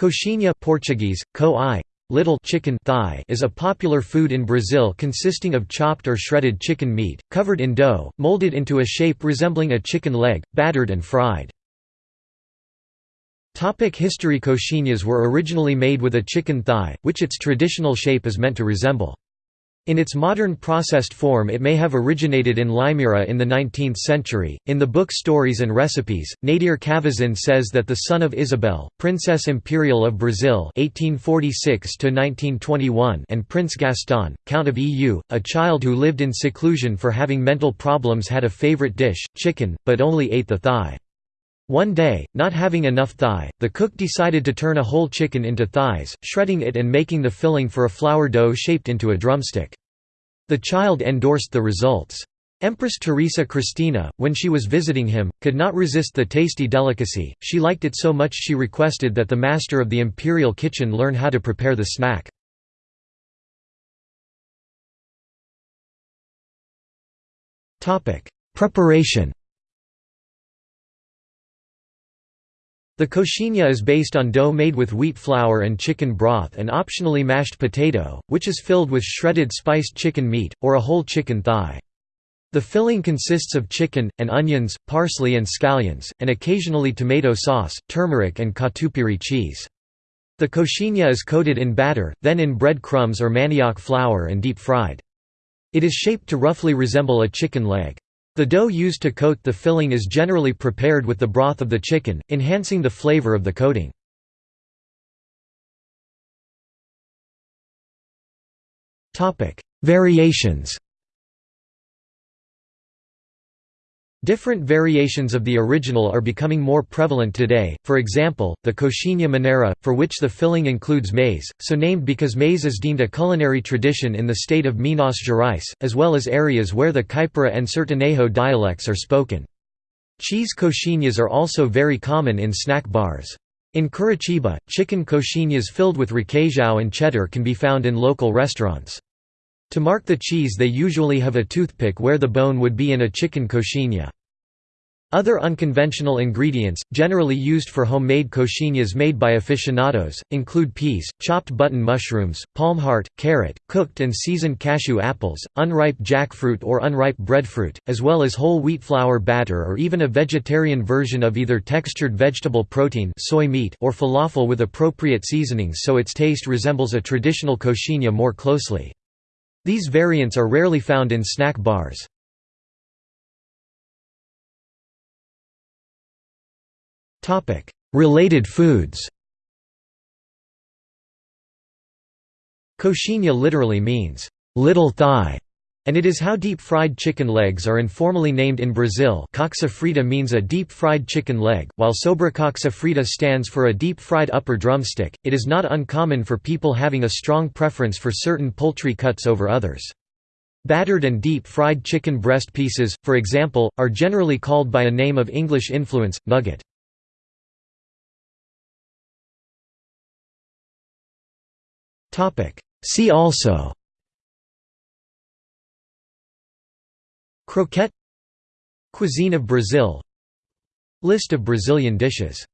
Coxinha Portuguese, co little chicken thigh is a popular food in Brazil consisting of chopped or shredded chicken meat, covered in dough, molded into a shape resembling a chicken leg, battered and fried. History Coxinhas were originally made with a chicken thigh, which its traditional shape is meant to resemble. In its modern processed form it may have originated in Limeira in the 19th century. In the book Stories and Recipes, Nadir Cavazin says that the son of Isabel, Princess Imperial of Brazil (1846–1921), and Prince Gaston, Count of Eu, a child who lived in seclusion for having mental problems had a favorite dish, chicken, but only ate the thigh. One day, not having enough thigh, the cook decided to turn a whole chicken into thighs, shredding it and making the filling for a flour dough shaped into a drumstick. The child endorsed the results. Empress Teresa Cristina, when she was visiting him, could not resist the tasty delicacy, she liked it so much she requested that the master of the imperial kitchen learn how to prepare the snack. Preparation The coxinha is based on dough made with wheat flour and chicken broth and optionally mashed potato, which is filled with shredded spiced chicken meat, or a whole chicken thigh. The filling consists of chicken, and onions, parsley and scallions, and occasionally tomato sauce, turmeric and catupiry cheese. The coxinha is coated in batter, then in bread crumbs or manioc flour and deep fried. It is shaped to roughly resemble a chicken leg. The dough used to coat the filling is generally prepared with the broth of the chicken, enhancing the flavor of the coating. Variations Different variations of the original are becoming more prevalent today, for example, the coxinha mineira, for which the filling includes maize, so named because maize is deemed a culinary tradition in the state of Minas Gerais, as well as areas where the Caipira and Sertanejo dialects are spoken. Cheese coxinhas are also very common in snack bars. In Curitiba, chicken coxinhas filled with requeijão and cheddar can be found in local restaurants. To mark the cheese they usually have a toothpick where the bone would be in a chicken coxinha. Other unconventional ingredients, generally used for homemade coxinhas made by aficionados, include peas, chopped button mushrooms, palm heart, carrot, cooked and seasoned cashew apples, unripe jackfruit or unripe breadfruit, as well as whole wheat flour batter or even a vegetarian version of either textured vegetable protein soy meat or falafel with appropriate seasonings so its taste resembles a traditional coxinha more closely. These variants are rarely found in snack bars. Related foods Coxinha literally means, "...little thigh", and it is how deep-fried chicken legs are informally named in Brazil coxa frita means a deep-fried chicken leg, while sobrecoxa frita stands for a deep-fried upper drumstick. It is not uncommon for people having a strong preference for certain poultry cuts over others. Battered and deep-fried chicken breast pieces, for example, are generally called by a name of English influence, nugget. See also Croquette Cuisine of Brazil List of Brazilian dishes